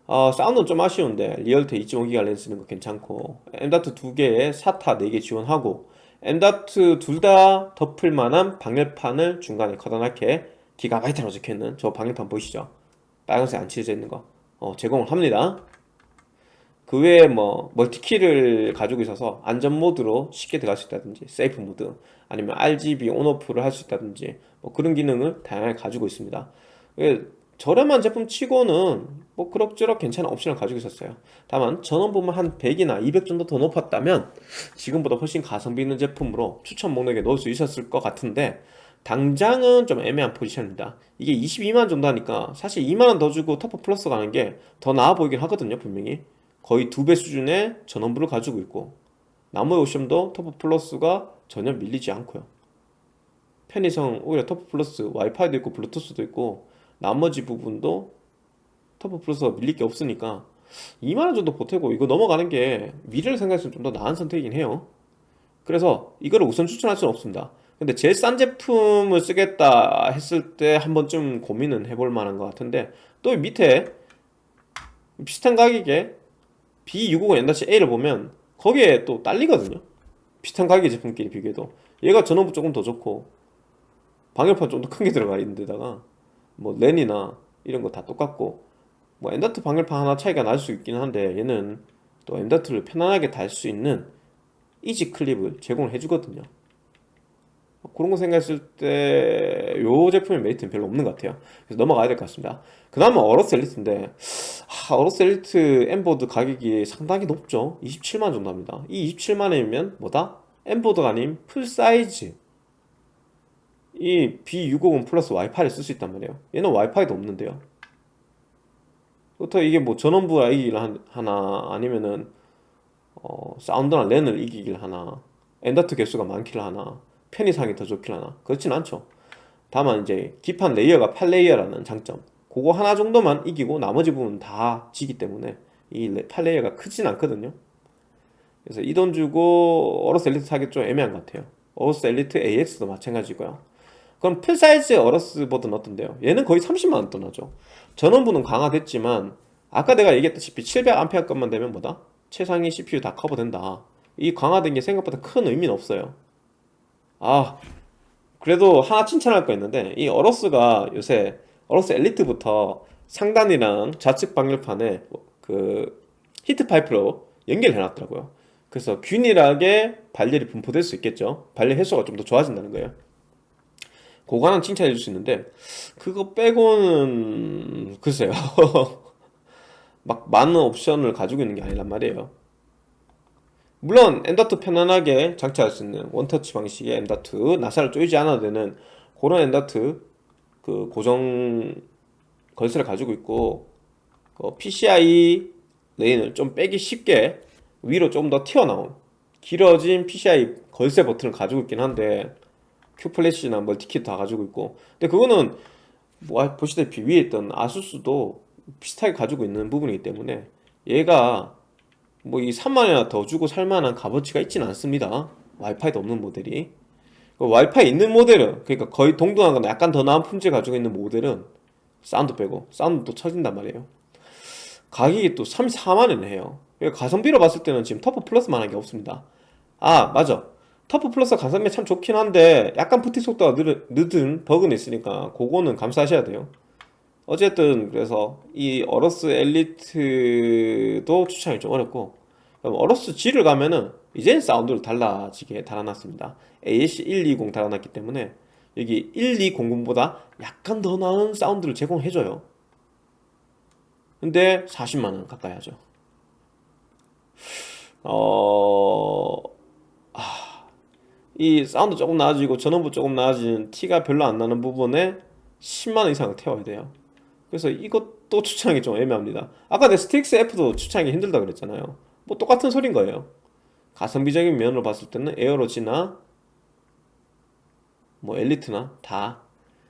어, 사운드는 좀 아쉬운데 리얼텍 2.5기가 랜 쓰는 거 괜찮고 M.2 두 개에 SATA 4개 지원하고 M.2 둘 다 덮을 만한 방열판을 중간에 커다랗게 기가바이트라고 적혀있는 저 방열판 보이시죠? 빨간색 안 칠해져 있는 거 어, 제공을 합니다 그 외에 뭐 멀티키를 가지고 있어서 안전 모드로 쉽게 들어갈 수 있다든지 세이프 모드 아니면 RGB 온오프를 할 수 있다든지 뭐 그런 기능을 다양하게 가지고 있습니다. 예, 저렴한 제품 치고는 뭐 그럭저럭 괜찮은 옵션을 가지고 있었어요. 다만 전원부만 한 100이나 200 정도 더 높았다면 지금보다 훨씬 가성비 있는 제품으로 추천 목록에 넣을 수 있었을 것 같은데 당장은 좀 애매한 포지션입니다. 이게 22만원 정도 하니까 사실 2만원 더 주고 터프 플러스 가는 게 더 나아 보이긴 하거든요 분명히 거의 두 배 수준의 전원부를 가지고 있고 나머지 옵션도 터프 플러스가 전혀 밀리지 않고요. 편의성 오히려 터프 플러스 와이파이도 있고 블루투스도 있고 나머지 부분도 터프 플러스가 밀릴 게 없으니까 2만원 정도 보태고 이거 넘어가는 게 미래를 생각했을 때좀더 나은 선택이긴 해요. 그래서 이거를 우선 추천할 수는 없습니다. 근데 제일 싼 제품을 쓰겠다 했을 때 한 번쯤 고민은 해볼 만한 것 같은데 또 밑에 비슷한 가격에 B650N-A를 보면 거기에 또 딸리거든요. 비슷한 가격의 제품끼리 비교해도. 얘가 전원부 조금 더 좋고 방열판 좀 더 큰 게 들어가 있는 데다가 뭐 랜이나 이런 거 다 똑같고 뭐 엔더트 방열판 하나 차이가 날 수 있긴 한데 얘는 또 엔더트를 편안하게 달 수 있는 easy clip을 제공을 해주거든요 그런 거 생각했을 때 요 제품의 메리트는 별로 없는 것 같아요. 그래서 넘어가야 될 것 같습니다. 그 다음은 어로스 엘리트인데 아, 어로스 엘리트 M보드 가격이 상당히 높죠. 27만 정도 합니다. 이 27만원이면 뭐다? M보드가 아닌 full size. 이 B650 플러스 와이파이를 쓸 수 있단 말이에요. 얘는 와이파이도 없는데요. 그렇다고 이게 뭐 전원부가 이기길 한- 하나 아니면은 어, 사운드나 랜을 이기길 하나 M.2 개수가 많길 하나 편의성이 더 좋길 하나. 그렇진 않죠. 다만 이제 기판 layer가 8 layer라는 장점 그거 하나 정도만 이기고 나머지 부분 다 지기 때문에 이 8 layer가 크진 않거든요. 그래서 이 돈 주고 어로스 엘리트 사기 좀 애매한 것 같아요. 어로스 엘리트 AX도 마찬가지고요. 그럼 full size 어로스 보드는 어떤데요? 얘는 거의 30만원 떠나죠. 전원부는 강화됐지만 아까 내가 얘기했다시피 700A 것만 되면 뭐다? 최상위 CPU 다 커버된다. 이 강화된 게 생각보다 큰 의미는 없어요 아 그래도 하나 칭찬할 거 있는데 이 어로스가 요새 어로스 엘리트부터 상단이랑 좌측 방열판에 그 히트 파이프로 연결해 놨더라고요. 그래서 균일하게 발열이 분포될 수 있겠죠. 발열 횟수가 좀 더 좋아진다는 거예요. 하나 칭찬해 줄 수 있는데 그거 빼고는 글쎄요. 막 많은 옵션을 가지고 있는 게 아니란 말이에요 물론 M.2 편안하게 장착할 수 있는 원터치 방식의 M.2 나사를 조이지 않아도 되는 그런 M.2 그 고정 걸쇠를 가지고 있고 그 PCI 레인을 좀 빼기 쉽게 위로 좀 더 튀어나온 길어진 PCI 걸쇠 버튼을 가지고 있긴 한데 큐플래시나 멀티키 다 가지고 있고. 근데 그거는 뭐 보시다시피 위에 있던 아수스도 비슷하게 가지고 있는 부분이기 때문에 얘가 뭐 이 3만원이나 더 주고 살만한 값어치가 있지는 않습니다. 와이파이도 없는 모델이. 그 와이파이 있는 모델은 그러니까 거의 동등하거나 약간 더 나은 품질 가지고 있는 모델은 사운드 빼고 사운드도 쳐진단 말이에요. 가격이 또 34만원 해요. 그러니까 가성비로 봤을 때는 지금 터프 플러스만한 게 없습니다. 아 맞아. 터프 플러스 가성비 참 좋긴 한데 약간 부팅 속도가 늦은 버그는 있으니까 그거는 감수하셔야 돼요 어쨌든 그래서 이 어로스 엘리트도 추천이 좀 어렵고 어로스 G를 가면은 이제는 사운드를 달라지게 달아놨습니다. ALC1220 달아놨기 때문에 여기 1200보다 약간 더 나은 사운드를 제공해줘요. 근데 40만원 가까이 하죠. 어... 아... 이 사운드 조금 나아지고 전원부 조금 나아지는 티가 별로 안 나는 부분에 10만원 이상을 태워야 돼요 그래서 이것도 추천하기 좀 애매합니다. 아까 내 스트릭스 F도 추천하기 힘들다 그랬잖아요. 뭐 똑같은 소린 거예요. 가성비적인 면으로 봤을 때는 에어로지나 뭐 엘리트나 다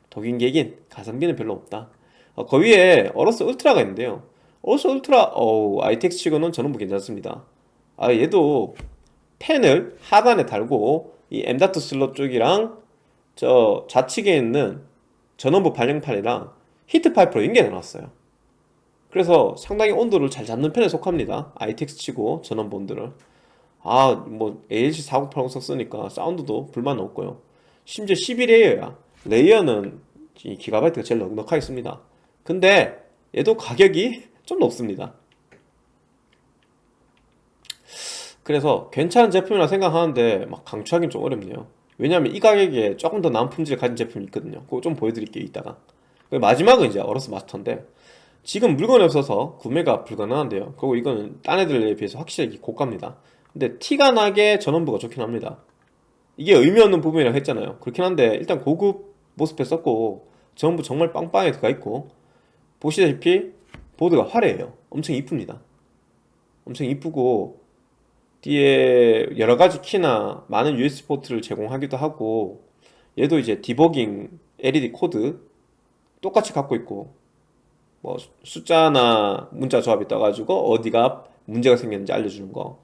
도긴개긴 가성비는 별로 없다. 어, 그 위에 어로스 울트라가 있는데요. 어로스 울트라 어우 ITX 치고는 전원부 괜찮습니다. 아 얘도 팬을 하단에 달고 이 M.2 슬롯 쪽이랑 저 좌측에 있는 전원부 방열판이랑 히트 파이프로 연결해 놨어요. 그래서 상당히 온도를 잘 잡는 편에 속합니다. ITX 치고 전원부 온도를. 아 뭐 ALC 4080 썼으니까 사운드도 불만 없고요. 심지어 11 layer야. layer는 이 기가바이트가 제일 넉넉하게 씁니다. 근데 얘도 가격이 좀 높습니다. 그래서 괜찮은 제품이라 생각하는데 막 강추하기는 좀 어렵네요. 왜냐면 이 가격에 조금 더 나은 품질을 가진 제품이 있거든요. 그거 좀 보여드릴게요 이따가 마지막은 이제 어로스 마스터인데 지금 물건이 없어서 구매가 불가능한데요. 그리고 이거는 딴 애들에 비해서 확실히 고가입니다. 근데 티가 나게 전원부가 좋긴 합니다. 이게 의미 없는 부분이라고 했잖아요. 그렇긴 한데 일단 고급 MOSFET 썼고 전원부 정말 빵빵하게 들어가 있고 보시다시피 보드가 화려해요. 엄청 이쁩니다. 엄청 이쁘고 뒤에 여러가지 키나 많은 USB 포트를 제공하기도 하고 얘도 이제 디버깅 LED 코드 똑같이 갖고 있고 뭐 숫자나 문자 조합이 떠가지고 어디가 문제가 생겼는지 알려주는 거.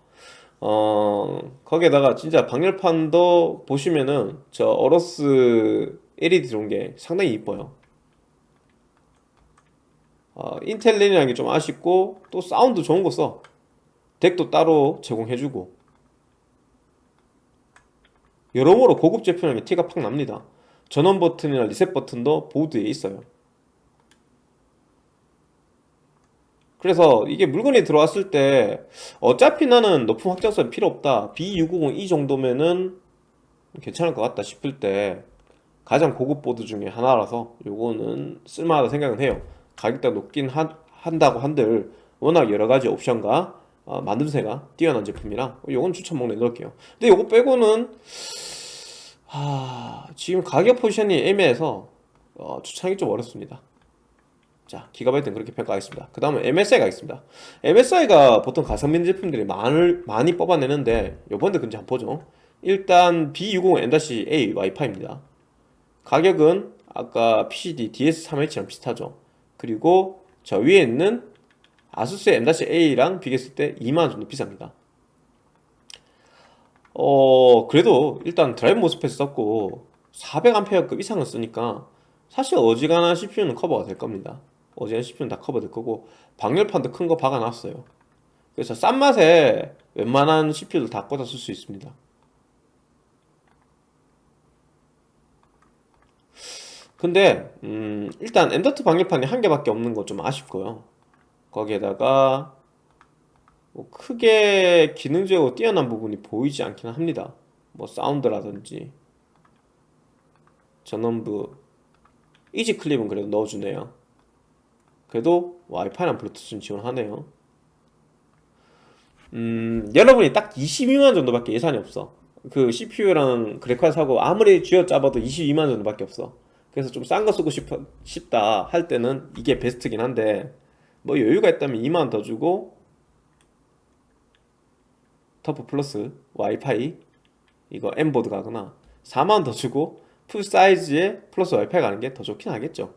어, 거기에다가 진짜 방열판도 보시면은 저 어로스 LED 들어온 게 상당히 이뻐요. 어, 인텔 랜이라는 게 좀 아쉽고 또 사운드 좋은 거 써. DAC도 따로 제공해주고. 여러모로 고급 제품이라는 게 티가 팍 납니다 전원 버튼이나 리셋 버튼도 보드에 있어요. 그래서 이게 물건이 들어왔을 때 어차피 나는 높은 확장성이 필요 없다. B650 이 정도면은 괜찮을 것 같다 싶을 때 가장 고급 보드 중에 하나라서 요거는 쓸만하다 생각은 해요. 가격대가 높긴 한, 한다고 한들 워낙 여러가지 옵션과 어, 만듦새가 뛰어난 제품이라 요건 추천 목록에 넣을게요. 근데 요거 빼고는 하... 지금 가격 포지션이 애매해서 어, 추천하기 좀 어렵습니다. 자 기가바이트는 그렇게 평가하겠습니다. 그 다음은 MSI 가겠습니다. MSI가 보통 가성비 제품들이 많을, 많이 뽑아내는데 요번에 근데 한번 보죠. 일단 B60N-A 와이파이입니다. 가격은 아까 PCD DS3H랑 비슷하죠. 그리고 저 위에 있는 아수스 M-A랑 비교했을 때 2만원 정도 비쌉니다 어 그래도 일단 드라이브 모스펫 썼고 400A급 이상을 쓰니까 사실 어지간한 CPU는 커버가 될 겁니다. 어지간한 CPU는 다 커버될 거고 방열판도 큰 거 박아놨어요. 그래서 싼 맛에 웬만한 CPU를 다 꽂아 쓸 수 있습니다. 근데 음, 일단 엔더트 방열판이 한 개밖에 없는 거 좀 아쉽고요. 거기에다가 뭐 크게 기능적으로 뛰어난 부분이 보이지 않기는 합니다. 뭐 사운드라든지. 전원부. 이지 클립은 그래도 넣어주네요. 그래도 와이파이랑 블루투스는 지원하네요. 음 여러분이 딱 22만 정도밖에 예산이 없어. 그 CPU랑 그래픽카드 사고 아무리 쥐어짜봐도 22만 정도밖에 없어. 그래서 좀 싼 거 쓰고 싶어, 싶다 할 때는 이게 베스트긴 한데 뭐 여유가 있다면 2만원 더 주고 터프 플러스 와이파이 이거 M보드 가거나 4만원 더 주고 full size의 플러스 와이파이 가는 게 더 좋긴 하겠죠.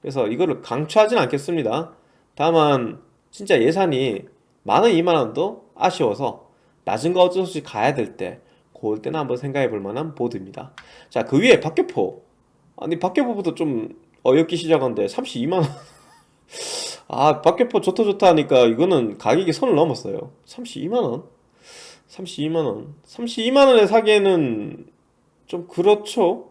그래서 이거를 강추하진 않겠습니다. 다만 진짜 예산이 만원 2만원도 아쉬워서 낮은 거 어쩔 수 없이 가야 될 때 그럴 때는 한번 생각해 볼 만한 보드입니다. 자 그 위에 박격포. 아니 박격포부터 좀 어렵기 시작한데 32만원 아 박격포 좋다 좋다 하니까 이거는 가격이 선을 넘었어요. 32만원? 32만원. 32만원에 사기에는 좀 그렇죠?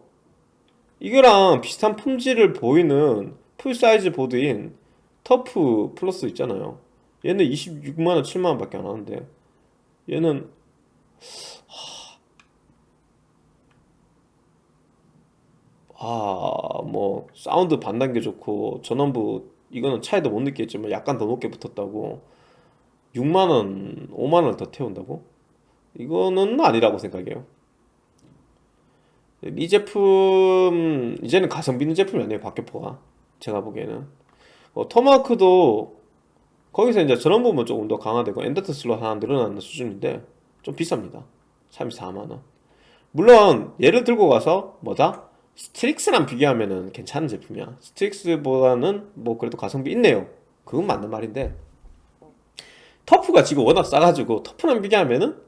이거랑 비슷한 품질을 보이는 full size 보드인 터프 플러스 있잖아요. 얘는 26만원 7만원 밖에 안 하는데 얘는 아 뭐 사운드 반단계 좋고 전원부 이거는 차이도 못 느끼겠지만 약간 더 높게 붙었다고 6만원 5만원 더 태운다고? 이거는 아니라고 생각해요. 이 제품 이제는 가성비 있는 제품이 아니에요 박격포가. 제가 보기에는. 어, 토마호크도 거기서 이제 저런 부분 조금 더 강화되고 M.2 슬롯 하나 늘어나는 수준인데 좀 비쌉니다. 34만원. 물론 얘를 들고 가서 뭐다? 스트릭스랑 비교하면은 괜찮은 제품이야. 스트릭스보다는 뭐 그래도 가성비 있네요. 그건 맞는 말인데. 터프가 지금 워낙 싸가지고 터프랑 비교하면은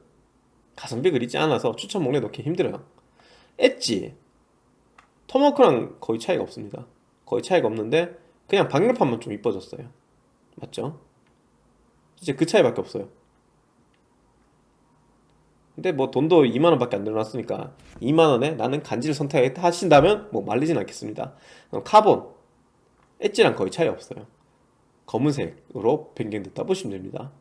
가성비 그리 좋지 않아서 추천 목록에 넣기 힘들어요. 엣지. 토마호크랑 거의 차이가 없습니다. 거의 차이가 없는데 그냥 방열판만 좀 이뻐졌어요. 맞죠? 이제 그 차이밖에 없어요 근데 뭐 돈도 2만원 밖에 안 늘어났으니까 2만원에 나는 간지를 선택하신다면 뭐 말리진 않겠습니다. 카본 엣지랑 거의 차이 없어요. 검은색으로 변경됐다 보시면 됩니다.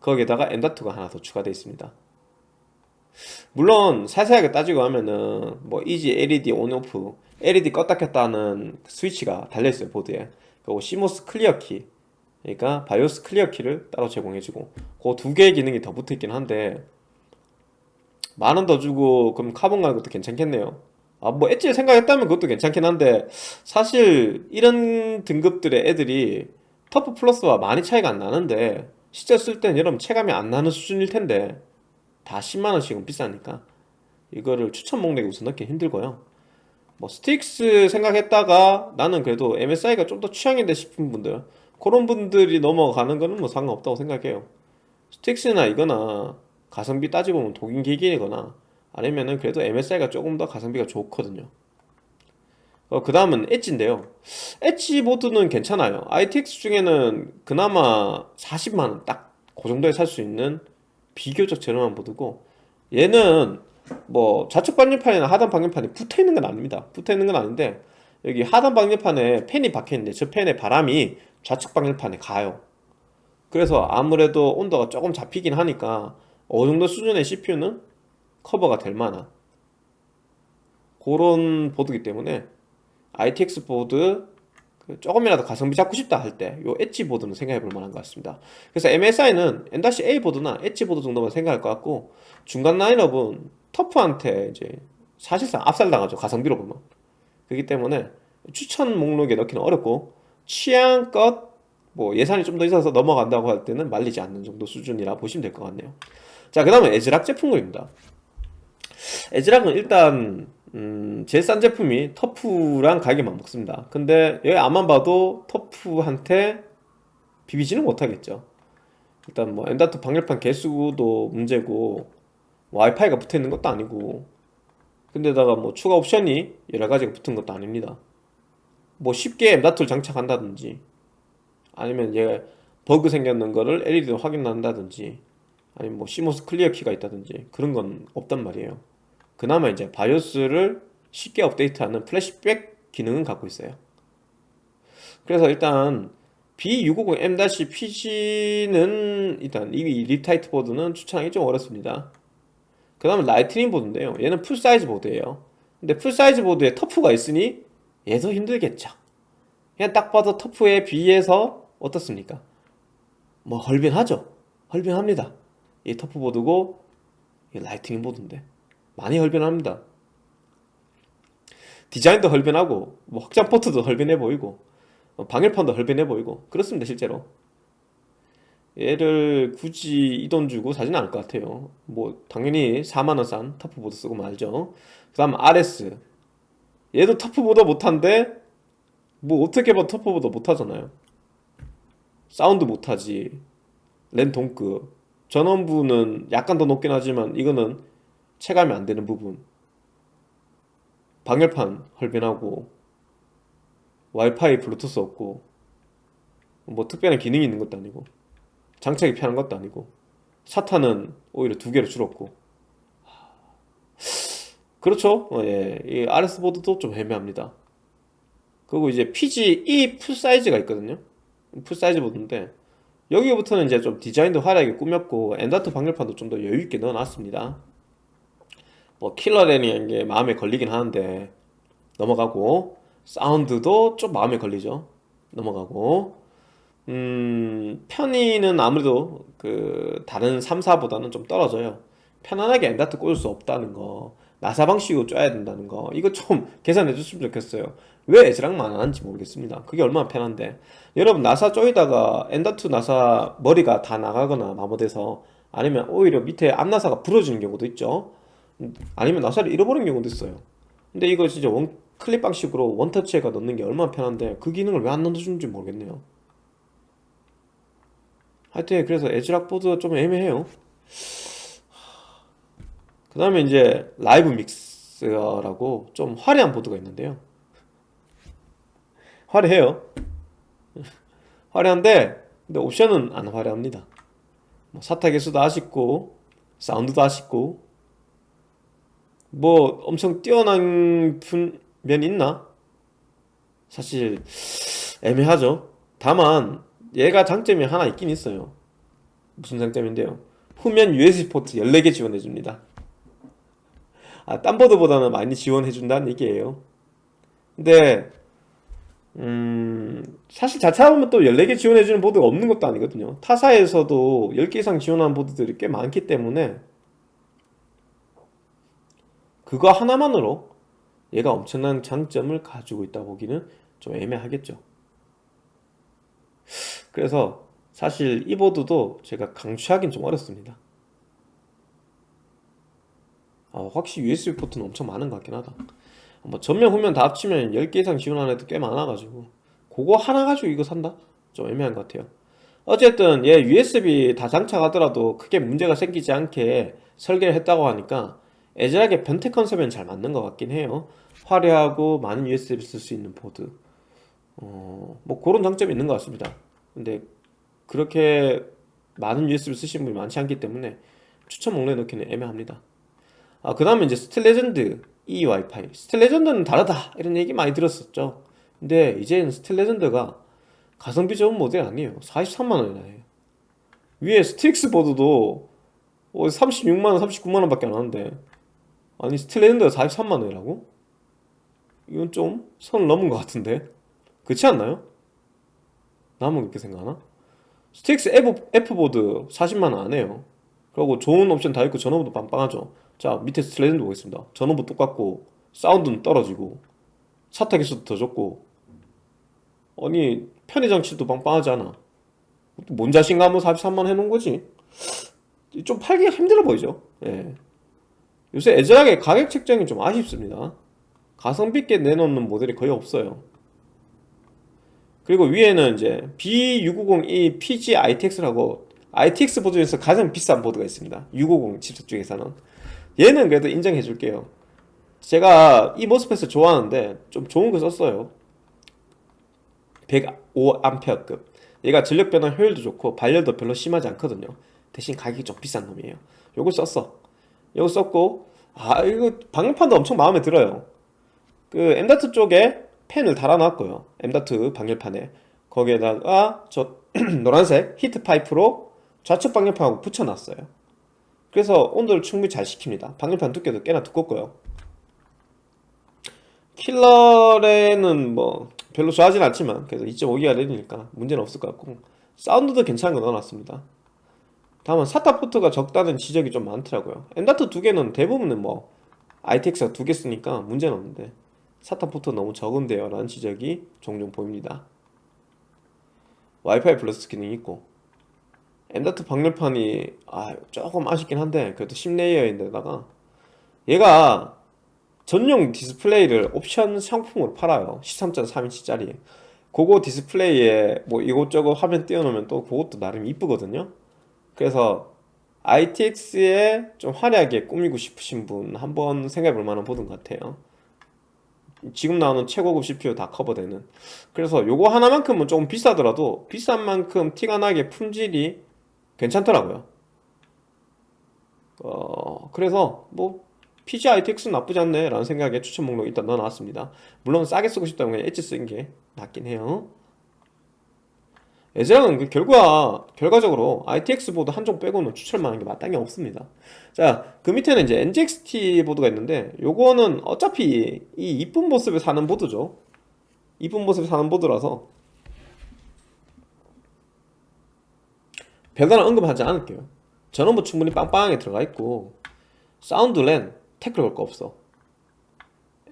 거기에다가 엔더트가 하나 더 추가되어 있습니다. 물론 세세하게 따지고 하면은 뭐 EZ LED on/off LED 껐다 켰다 하는 스위치가 달려있어요 보드에. 그리고 CMOS clear 키 그러니까 바이오스 clear 키를 따로 제공해주고 그 두 개의 기능이 더 붙어있긴 한데 만 원 더 주고 그럼 카본 가는 것도 괜찮겠네요. 아 뭐 엣지를 생각했다면 그것도 괜찮긴 한데 사실 이런 등급들의 애들이 터프 플러스와 많이 차이가 안 나는데 실제 쓸 때는 여러분 체감이 안 나는 수준일 텐데 다 10만원씩은 비싸니까 이거를 추천 목록에 우선 넣기 힘들고요. 뭐 스트릭스 생각했다가 나는 그래도 MSI가 좀 더 취향인데 싶은 분들 그런 분들이 넘어가는 거는 뭐 상관없다고 생각해요. 스트릭스나 이거나 가성비 따지보면 도긴개긴이거나 아니면은 그래도 MSI가 조금 더 가성비가 좋거든요. 어, 그 다음은 엣지인데요. 엣지 보드는 괜찮아요. ITX 중에는 그나마 40만원 딱 그 정도에 살 수 있는 비교적 저렴한 보드고 얘는 뭐 좌측 방열판이나 하단 방열판이 붙어있는 건 아닙니다. 붙어있는 건 아닌데 여기 하단 방열판에 팬이 박혀있는데 저 팬의 바람이 좌측 방열판에 가요. 그래서 아무래도 온도가 조금 잡히긴 하니까 어느 정도 수준의 CPU는 커버가 될 만한 그런 보드기 때문에 ITX 보드 그 조금이라도 가성비 잡고 싶다 할 때 요 엣지 보드는 생각해 볼 만한 것 같습니다. 그래서 MSI는 N-A 보드나 엣지 보드 정도만 생각할 것 같고 중간 라인업은 터프한테 이제 사실상 압살당하죠 가성비로 보면. 그렇기 때문에 추천 목록에 넣기는 어렵고 취향껏 뭐 예산이 좀 더 있어서 넘어간다고 할 때는 말리지 않는 정도 수준이라 보시면 될 것 같네요 자 그 다음에 에즈락 제품군입니다. 에즈락은 일단 음, 제일 싼 제품이 터프랑 가격이 맞먹습니다. 근데 여기 앞만 봐도 터프한테 비비지는 못하겠죠. 일단 뭐 M.2 방열판 개수도 문제고 뭐 와이파이가 붙어있는 것도 아니고 근데다가 뭐 추가 옵션이 여러가지가 붙은 것도 아닙니다. 뭐 쉽게 M.2를 장착한다든지 아니면 얘 버그 생겼는 거를 LED로 확인한다든지 아니면 뭐 CMOS clear 키가 있다든지 그런 건 없단 말이에요. 그나마 이제 바이오스를 쉽게 업데이트하는 플래시백 기능은 갖고 있어요. 그래서 일단 B650M-PG는 일단 이 Riptide 보드는 추천하기 좀 어렵습니다. 그 다음에 Lightning 보드인데요. 얘는 full size 보드예요. 근데 full size 보드에 TUF가 있으니 얘도 힘들겠죠. 그냥 딱 봐도 TUF에 비해서 어떻습니까? 뭐 헐빈하죠? 헐빈합니다 이 TUF 보드고 이 Lightning 보드인데? 많이 헐빈합니다. 디자인도 헐빈하고 뭐 확장 포트도 헐빈해 보이고 어, 방열판도 헐빈해 보이고 그렇습니다 실제로. 얘를 굳이 이 돈 주고 사지는 않을 것 같아요. 뭐 당연히 4만원 싼 TUF 보드 쓰고 말죠. 그 다음 RS 얘도 TUF보다 못한데 뭐 어떻게 봐 TUF보다 못하잖아요. 사운드 못하지. 랜 동급 전원부는 약간 더 높긴 하지만 이거는 체감이 안 되는 부분. 방열판 헐빈하고 와이파이 블루투스 없고 뭐 특별한 기능이 있는 것도 아니고 장착이 편한 것도 아니고 SATA는 오히려 두 개로 줄었고. 그렇죠? 어, 예. 이 RS 보드도 좀 애매합니다. 그리고 이제 PG-E full size가 있거든요. full size 보드인데 여기부터는 이제 좀 디자인도 화려하게 꾸몄고 M.2 방열판도 좀 더 여유있게 넣어놨습니다. 뭐 킬러랜이라는 게 마음에 걸리긴 하는데 넘어가고 사운드도 좀 마음에 걸리죠. 넘어가고. 음 편의는 아무래도 그 다른 3사보다는 좀 떨어져요. 편안하게 M.2 꽂을 수 없다는 거 나사 방식으로 쪼여야 된다는 거 이거 좀 개선해 줬으면 좋겠어요. 왜 ASRock만 안 하는지 모르겠습니다. 그게 얼마나 편한데 여러분 나사 쪼이다가 M.2 나사 머리가 다 나가거나 마모돼서 아니면 오히려 밑에 암나사가 부러지는 경우도 있죠. 아니면 나사를 잃어버린 경우도 있어요. 근데 이거 진짜 one clip 방식으로 원터치에다가 넣는 게 얼마나 편한데 그 기능을 왜 안 넣어주는지 모르겠네요. 하여튼 그래서 ASRock 보드 좀 애매해요. 그 다음에 이제 Live Mixer라고 좀 화려한 보드가 있는데요. 화려해요 화려한데 근데 옵션은 안 화려합니다. 뭐 사타 개수도 아쉽고 사운드도 아쉽고. 뭐 엄청 뛰어난 면이 있나? 사실 애매하죠. 다만 얘가 장점이 하나 있긴 있어요. 무슨 장점인데요? 후면 USB 포트 14개 지원해줍니다. 아, 딴 보드보다는 많이 지원해준다는 얘기예요. 근데 음, 사실 자차 보면 또 14개 지원해주는 보드가 없는 것도 아니거든요. 타사에서도 10개 이상 지원하는 보드들이 꽤 많기 때문에 그거 하나만으로 얘가 엄청난 장점을 가지고 있다 보기는 좀 애매하겠죠. 그래서 사실 이 보드도 제가 강추하긴 좀 어렵습니다. 아, 확실히 USB 포트는 엄청 많은 것 같긴 하다 뭐 전면 후면 다 합치면 10개 이상 지원하는 애도 꽤 많아가지고 그거 하나 가지고 이거 산다? 좀 애매한 것 같아요. 어쨌든 얘 USB 다 장착하더라도 크게 문제가 생기지 않게 설계를 했다고 하니까 애절하게 변태 컨셉엔 잘 맞는 것 같긴 해요. 화려하고 많은 USB 쓸 수 있는 보드. 어, 뭐 그런 장점이 있는 것 같습니다. 근데 그렇게 많은 USB 쓰시는 분이 많지 않기 때문에 추천 목록에 넣기는 애매합니다. 아, 그 다음에 이제 Steel Legend 이 와이파이. Steel Legend는 다르다. 이런 얘기 많이 들었었죠. 근데 이제는 Steel Legend가 가성비 좋은 모델이 아니에요. 43만원이나 해요. 위에 Strix 보드도 36만원 어, 39만원 밖에 안 하는데. 아니 Steel Legend가 43만원이라고? 이건 좀 선 넘은 것 같은데. 그렇지 않나요? 나만 그렇게 생각하나? Strix F보드 40만원 안 해요 그리고 좋은 옵션 다 있고 전원부도 빵빵하죠. 자 밑에 Steel Legend 보겠습니다. 전원부 똑같고 사운드는 떨어지고 SATA 개수도 더 적고. 아니 편의 장치도 빵빵하지 않아. 뭔 자신감으로 43만 해놓은 거지? 좀 팔기가 힘들어 보이죠? 예. 요새 ASRock의 가격 책정이 좀 아쉽습니다. 가성비 있게 내놓는 모델이 거의 없어요. 그리고 위에는 이제 B650E PG ITX라고 ITX 보드 중에서 가장 비싼 보드가 있습니다. 650 칩셋 중에서는. 얘는 그래도 인정해 줄게요. 제가 이 모스펫을 좋아하는데 좀 좋은 거 썼어요. 105A급. 얘가 전력 변화 효율도 좋고 발열도 별로 심하지 않거든요. 대신 가격이 좀 비싼 놈이에요. 요거 썼어. 요거 썼고 아 이거 방열판도 엄청 마음에 들어요. 그 M.2 쪽에 펜을 달아놨고요. M.2 방열판에. 거기에다가 저 노란색 히트 파이프로 좌측 방열판하고 붙여놨어요. 그래서 온도를 충분히 잘 식힙니다. 방열판 두께도 꽤나 두껍고요. 킬러레는 뭐 별로 좋아하진 않지만 그래서 2.5기가 램이니까 문제는 없을 것 같고 사운드도 괜찮은 거 넣어놨습니다. 다만 SATA 포트가 적다는 지적이 좀 많더라고요. M.2 두 개는 대부분은 뭐 ITX가 두 개 쓰니까 문제는 없는데 SATA 포트 너무 적은데요 라는 지적이 종종 보입니다. 와이파이 플러스 기능이 있고 M.2 방열판이 아 조금 아쉽긴 한데 그래도 10레이어인데다가 얘가 전용 디스플레이를 옵션 상품으로 팔아요. 13.3인치짜리. 그거 디스플레이에 뭐 이것저것 화면 띄워놓으면 또 그것도 나름 이쁘거든요. 그래서 ITX에 좀 화려하게 꾸미고 싶으신 분 한번 생각해 볼 만한 보드 것 같아요. 지금 나오는 최고급 CPU 다 커버되는. 그래서 요거 하나만큼은 조금 비싸더라도 비싼 만큼 티가 나게 품질이 괜찮더라고요. 어 그래서 뭐 PG ITX 나쁘지 않네 라는 생각에 추천 목록에 일단 넣어놨습니다. 물론 싸게 쓰고 싶다면 그냥 엣지 쓰는 게 낫긴 해요. 에즈랑은 그 결과, 결과적으로 ITX 보드 한종 빼고는 추천만한 게 마땅히 없습니다. 자 그 밑에는 이제 NGXT 보드가 있는데 요거는 어차피 이 이쁜 모습을 사는 보드죠. 이쁜 모습을 사는 보드라서 별다른 언급하지 않을게요. 전원부 충분히 빵빵하게 들어가 있고 사운드 랜 태클 걸 거 없어.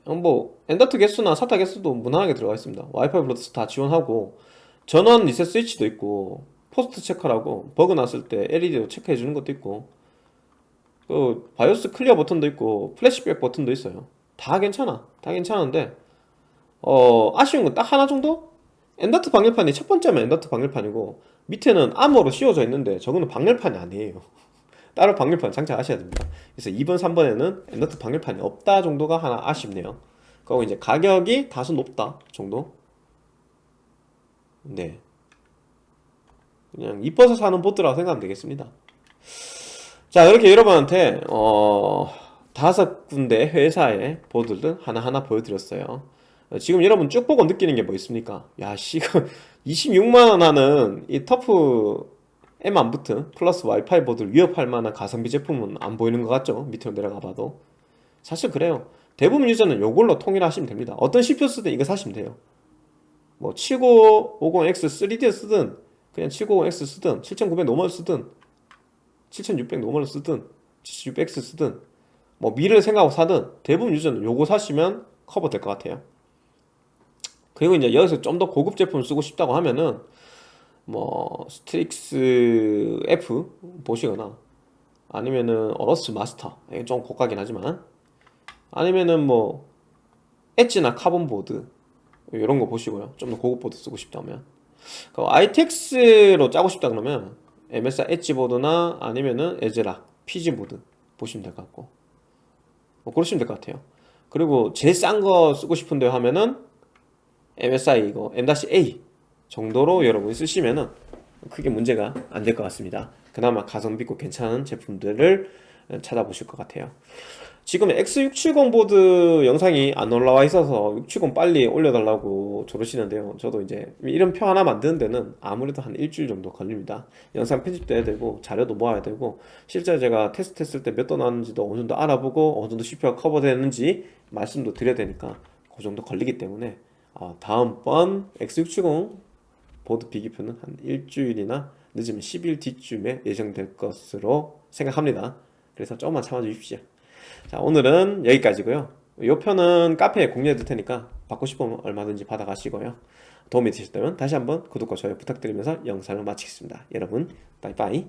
뭐 M.2 개수나 SATA 개수도 무난하게 들어가 있습니다. 와이파이 블루투스 다 지원하고 전원 리셋 스위치도 있고 POST 체크라고 버그 났을 때 LED로 체크해 주는 것도 있고 그 바이오스 clear 버튼도 있고 플래시백 버튼도 있어요. 다 괜찮아. 다 괜찮은데 어 아쉬운 건 딱 하나 정도? M.2 방열판이 첫 번째만 M.2 방열판이고 밑에는 암호로 씌워져 있는데 저거는 방열판이 아니에요. 따로 방열판 장착하셔야 됩니다. 그래서 2번 3번에는 엔더트 방열판이 없다 정도가 하나 아쉽네요. 그리고 이제 가격이 다소 높다 정도? 네. 그냥 이뻐서 사는 보드라고 생각하면 되겠습니다. 자 이렇게 여러분한테 어 다섯 군데 회사의 보드를 하나하나 보여드렸어요 지금 여러분 쭉 보고 느끼는 게 뭐 있습니까? 야씨 26만원 하는 이 TUF M 안 붙은 플러스 와이파이 보드를 위협할 만한 가성비 제품은 안 보이는 것 같죠? 밑으로 내려가 봐도. 사실 그래요. 대부분 유저는 이걸로 통일하시면 됩니다. 어떤 CPU 쓰든 이거 사시면 돼요. 뭐 7950X 3D 쓰든 그냥 790X 쓰든 7900 normal 쓰든 7600 normal 쓰든 7600X 쓰든 뭐 미래를 생각하고 사든 대부분 유저는 요거 사시면 커버 될 것 같아요 그리고 이제 여기서 좀 더 고급 제품을 쓰고 싶다고 하면은 뭐 Strix F 보시거나 아니면은 AORUS Master 이게 좀 고가긴 하지만 아니면은 뭐 Edge나 Carbon 보드 이런 거 보시고요. 좀 더 고급 보드 쓰고 싶다면. 그 ITX로 짜고 싶다 그러면 MSI 엣지 보드나 아니면은 ASRock PG 보드 보시면 될 것 같고. 뭐 그러시면 될 것 같아요. 그리고 제일 싼 거 쓰고 싶은데 하면은 MSI 이거 M-A 정도로 여러분이 쓰시면은 크게 문제가 안 될 것 같습니다. 그나마 가성비 있고 괜찮은 제품들을 찾아보실 것 같아요. 지금 X670 보드 영상이 안 올라와 있어서 670 빨리 올려달라고 조르시는데요. 저도 이제 이런 표 하나 만드는 데는 아무래도 한 일주일 정도 걸립니다. 영상 편집도 해야 되고 자료도 모아야 되고 실제 제가 테스트 했을 때 몇 도 나왔는지도 어느 정도 알아보고 어느 정도 CPU가 커버되는지 말씀도 드려야 되니까 그 정도 걸리기 때문에 아, 다음번 X670 보드 비교표는 한 일주일이나 늦으면 10일 뒤쯤에 예정될 것으로 생각합니다. 그래서 조금만 참아 주십시오. 자 오늘은 여기까지고요. 이 편은 카페에 공유해 둘 테니까 받고 싶으면 얼마든지 받아가시고요. 도움이 되셨다면 다시 한번 구독과 좋아요 부탁드리면서 영상을 마치겠습니다. 여러분 빠이빠이